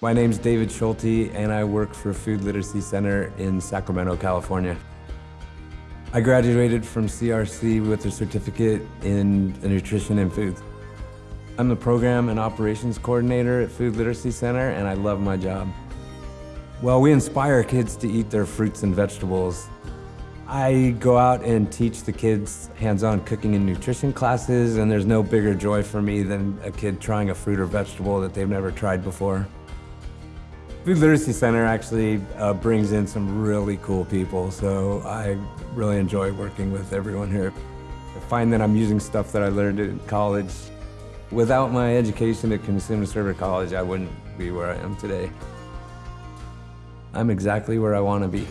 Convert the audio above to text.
My name is David Schulte, and I work for Food Literacy Center in Sacramento, California. I graduated from CRC with a certificate in nutrition and food. I'm the program and operations coordinator at Food Literacy Center, and I love my job. Well, we inspire kids to eat their fruits and vegetables. I go out and teach the kids hands-on cooking and nutrition classes, and there's no bigger joy for me than a kid trying a fruit or vegetable that they've never tried before. Food Literacy Center actually uh, brings in some really cool people, so I really enjoy working with everyone here. I find that I'm using stuff that I learned in college. Without my education at Cosumnes River College, I wouldn't be where I am today. I'm exactly where I want to be.